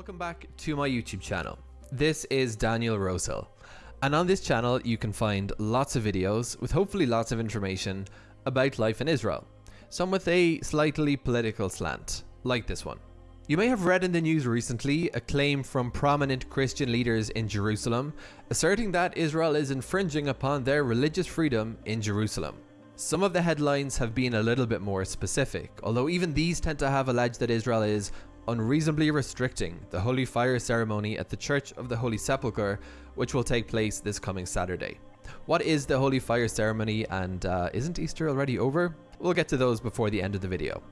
Welcome back to my YouTube channel. This is Daniel Rosehill, and on this channel you can find lots of videos with hopefully lots of information about life in Israel, some with a slightly political slant, like this one. You may have read in the news recently a claim from prominent Christian leaders in Jerusalem asserting that Israel is infringing upon their religious freedom in Jerusalem. Some of the headlines have been a little bit more specific, although even these tend to have alleged that Israel is unreasonably restricting the Holy Fire ceremony at the Church of the Holy Sepulchre, which will take place this coming Saturday. What is the Holy Fire ceremony and uh, isn't Easter already over? We'll get to those before the end of the video.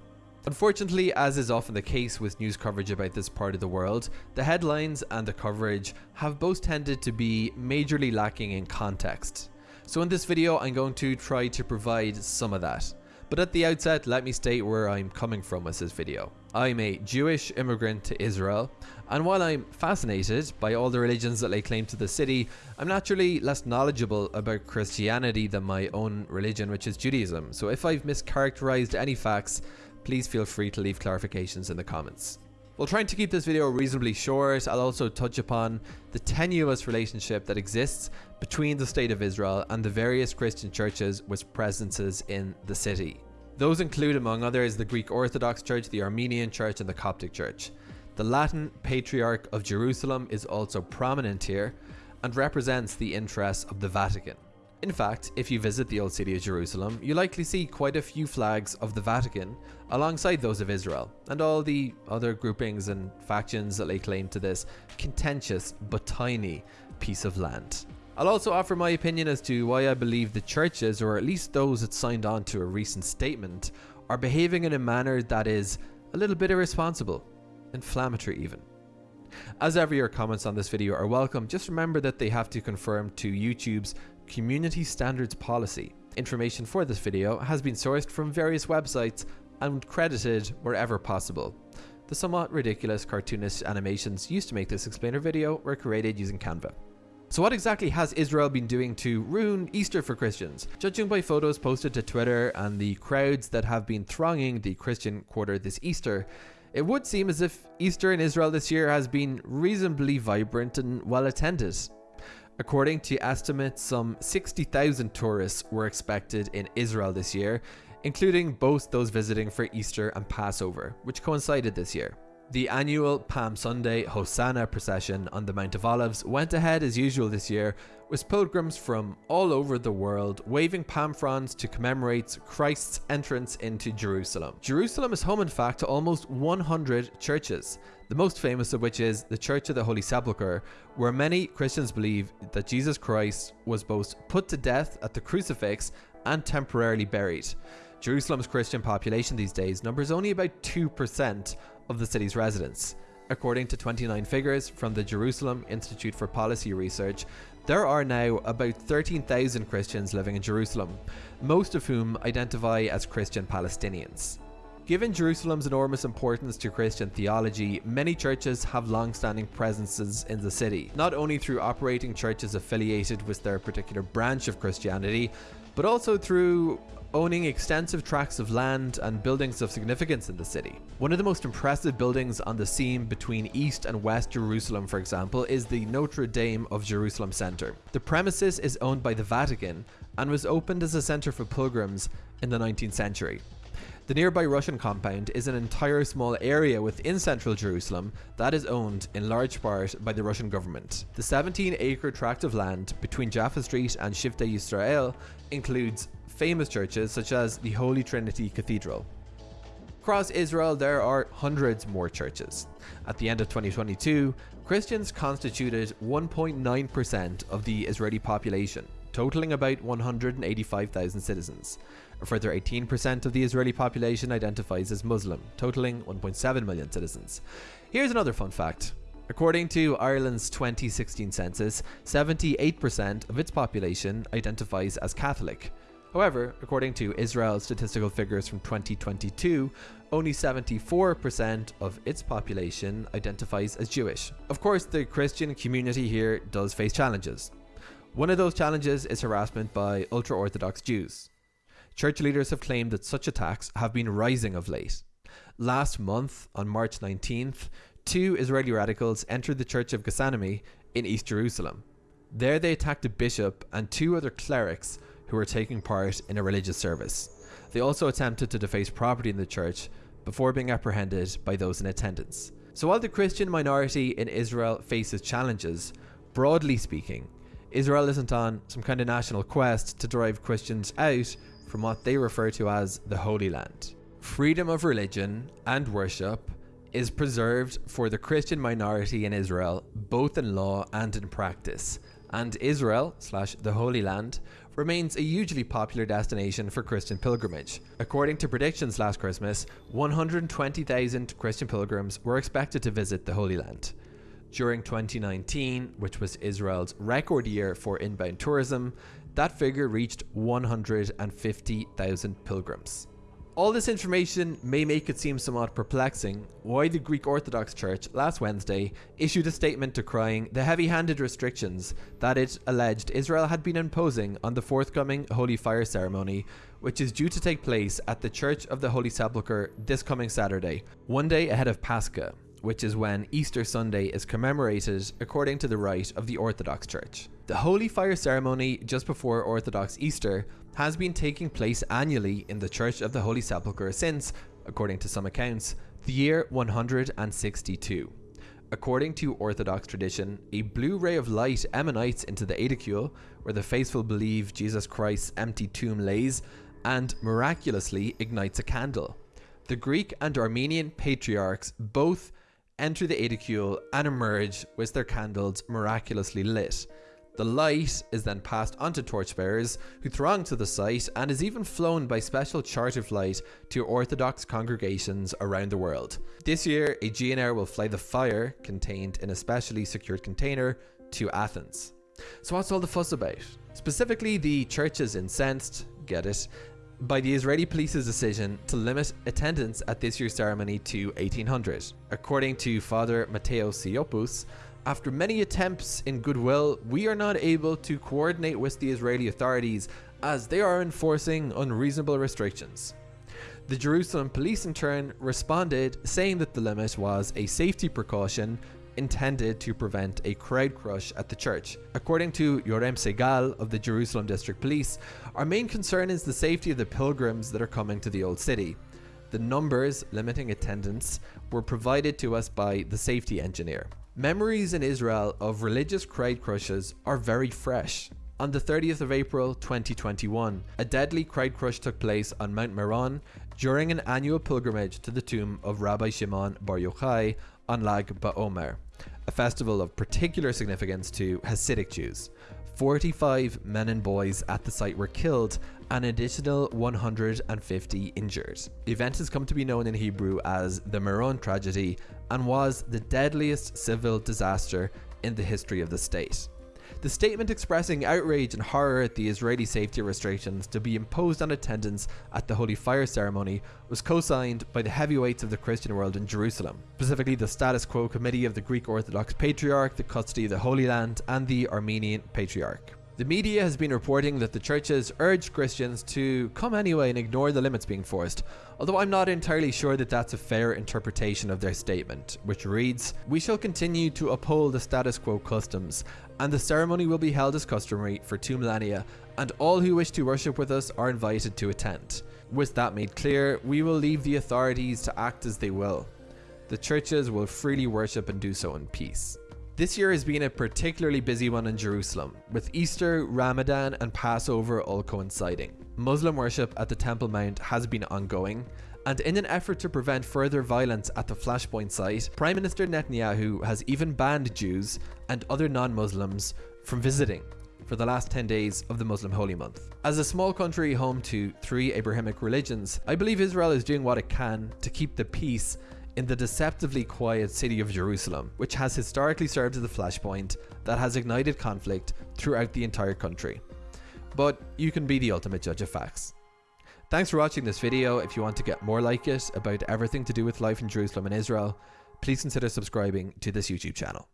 Unfortunately, as is often the case with news coverage about this part of the world, the headlines and the coverage have both tended to be majorly lacking in context. So in this video, I'm going to try to provide some of that. But at the outset, let me state where I'm coming from with this video. I'm a Jewish immigrant to Israel, and while I'm fascinated by all the religions that lay claim to the city, I'm naturally less knowledgeable about Christianity than my own religion, which is Judaism. So if I've mischaracterized any facts, please feel free to leave clarifications in the comments. While trying to keep this video reasonably short, I'll also touch upon the tenuous relationship that exists between the State of Israel and the various Christian churches with presences in the city. Those include, among others, the Greek Orthodox Church, the Armenian Church, and the Coptic Church. The Latin Patriarch of Jerusalem is also prominent here and represents the interests of the Vatican. In fact, if you visit the old city of Jerusalem, you likely see quite a few flags of the Vatican alongside those of Israel, and all the other groupings and factions that lay claim to this contentious but tiny piece of land. I'll also offer my opinion as to why I believe the churches, or at least those that signed on to a recent statement, are behaving in a manner that is a little bit irresponsible, inflammatory even. As ever, your comments on this video are welcome. Just remember that they have to conform to YouTube's community standards policy. Information for this video has been sourced from various websites and credited wherever possible. The somewhat ridiculous cartoonish animations used to make this explainer video were created using Canva. So what exactly has Israel been doing to ruin Easter for Christians? Judging by photos posted to Twitter and the crowds that have been thronging the Christian quarter this Easter, it would seem as if Easter in Israel this year has been reasonably vibrant and well attended. According to estimates, some 60,000 tourists were expected in Israel this year, including both those visiting for Easter and Passover, which coincided this year. The annual Palm Sunday Hosanna procession on the Mount of Olives went ahead as usual this year, with pilgrims from all over the world waving palm fronds to commemorate Christ's entrance into Jerusalem. Jerusalem is home in fact to almost 100 churches, the most famous of which is the Church of the Holy Sepulchre, where many Christians believe that Jesus Christ was both put to death at the crucifix and temporarily buried. Jerusalem's Christian population these days numbers only about 2% of the city's residents. According to 29 figures from the Jerusalem Institute for Policy Research, there are now about 13,000 Christians living in Jerusalem, most of whom identify as Christian Palestinians. Given Jerusalem's enormous importance to Christian theology, many churches have long-standing presences in the city, not only through operating churches affiliated with their particular branch of Christianity, but also through owning extensive tracts of land and buildings of significance in the city. One of the most impressive buildings on the seam between East and West Jerusalem, for example, is the Notre Dame of Jerusalem Center. The premises is owned by the Vatican and was opened as a center for pilgrims in the 19th century. The nearby Russian compound is an entire small area within central Jerusalem that is owned in large part by the Russian government. The 17 acre tract of land between Jaffa Street and Shivtei Yisrael includes famous churches such as the Holy Trinity Cathedral. Across Israel, there are hundreds more churches. At the end of 2022, Christians constituted 1.9% of the Israeli population, totaling about 185,000 citizens. A further 18% of the Israeli population identifies as Muslim, totaling 1.7 million citizens. Here's another fun fact. According to Ireland's 2016 census, 78% of its population identifies as Catholic, However, according to Israel's statistical figures from 2022, only 74% of its population identifies as Jewish. Of course, the Christian community here does face challenges. One of those challenges is harassment by ultra-Orthodox Jews. Church leaders have claimed that such attacks have been rising of late. Last month, on March 19th, two Israeli radicals entered the Church of Gethsemane in East Jerusalem. There they attacked a bishop and two other clerics who were taking part in a religious service. They also attempted to deface property in the church before being apprehended by those in attendance. So while the Christian minority in Israel faces challenges, broadly speaking, Israel isn't on some kind of national quest to drive Christians out from what they refer to as the Holy Land. Freedom of religion and worship is preserved for the Christian minority in Israel, both in law and in practice. And Israel, slash the Holy Land, remains a hugely popular destination for Christian pilgrimage. According to predictions last Christmas, 120,000 Christian pilgrims were expected to visit the Holy Land. During 2019, which was Israel's record year for inbound tourism, that figure reached 150,000 pilgrims. All this information may make it seem somewhat perplexing why the Greek Orthodox Church last Wednesday issued a statement decrying the heavy handed restrictions that it alleged Israel had been imposing on the forthcoming Holy Fire ceremony, which is due to take place at the Church of the Holy Sepulchre this coming Saturday, one day ahead of Pascha, which is when Easter Sunday is commemorated according to the rite of the Orthodox Church. The Holy Fire ceremony just before Orthodox Easter has been taking place annually in the Church of the Holy Sepulchre since, according to some accounts, the year 162. According to Orthodox tradition, a blue ray of light emanates into the aedicule, where the faithful believe Jesus Christ's empty tomb lays, and miraculously ignites a candle. The Greek and Armenian patriarchs both enter the aedicule and emerge with their candles miraculously lit. The light is then passed on to torchbearers who throng to the site and is even flown by special charter flight to Orthodox congregations around the world. This year, Aegean Air will fly the fire contained in a specially secured container to Athens. So what's all the fuss about? Specifically, the church is incensed, get it, by the Israeli police's decision to limit attendance at this year's ceremony to 1800. According to Father Matteo Siopoulos, after many attempts in goodwill, we are not able to coordinate with the Israeli authorities as they are enforcing unreasonable restrictions. The Jerusalem police in turn responded saying that the limit was a safety precaution intended to prevent a crowd crush at the church. According to Yoram Segal of the Jerusalem District Police, our main concern is the safety of the pilgrims that are coming to the Old City. The numbers limiting attendance were provided to us by the safety engineer. Memories in Israel of religious crowd crushes are very fresh. On the 30th of April 2021, a deadly crowd crush took place on Mount Meron during an annual pilgrimage to the tomb of Rabbi Shimon Bar Yochai on Lag BaOmer, a festival of particular significance to Hasidic Jews. 45 men and boys at the site were killed an additional 150 injured. The event has come to be known in Hebrew as the Meron tragedy and was the deadliest civil disaster in the history of the state. The statement expressing outrage and horror at the Israeli safety restrictions to be imposed on attendance at the Holy Fire ceremony was co-signed by the heavyweights of the Christian world in Jerusalem, specifically the Status Quo Committee of the Greek Orthodox Patriarch, the Custody of the Holy Land, and the Armenian Patriarch. The media has been reporting that the churches urged Christians to come anyway and ignore the limits being forced, although I'm not entirely sure that that's a fair interpretation of their statement, which reads, We shall continue to uphold the status quo customs, and the ceremony will be held as customary for two millennia, and all who wish to worship with us are invited to attend. With that made clear, we will leave the authorities to act as they will. The churches will freely worship and do so in peace. This year has been a particularly busy one in Jerusalem, with Easter, Ramadan, and Passover all coinciding. Muslim worship at the Temple Mount has been ongoing, and in an effort to prevent further violence at the Flashpoint site, Prime Minister Netanyahu has even banned Jews and other non Muslims from visiting for the last 10 days of the Muslim holy month. As a small country home to three Abrahamic religions, I believe Israel is doing what it can to keep the peace in the deceptively quiet city of Jerusalem, which has historically served as the flashpoint that has ignited conflict throughout the entire country. But you can be the ultimate judge of facts. Thanks for watching this video. If you want to get more like it about everything to do with life in Jerusalem and Israel, please consider subscribing to this YouTube channel.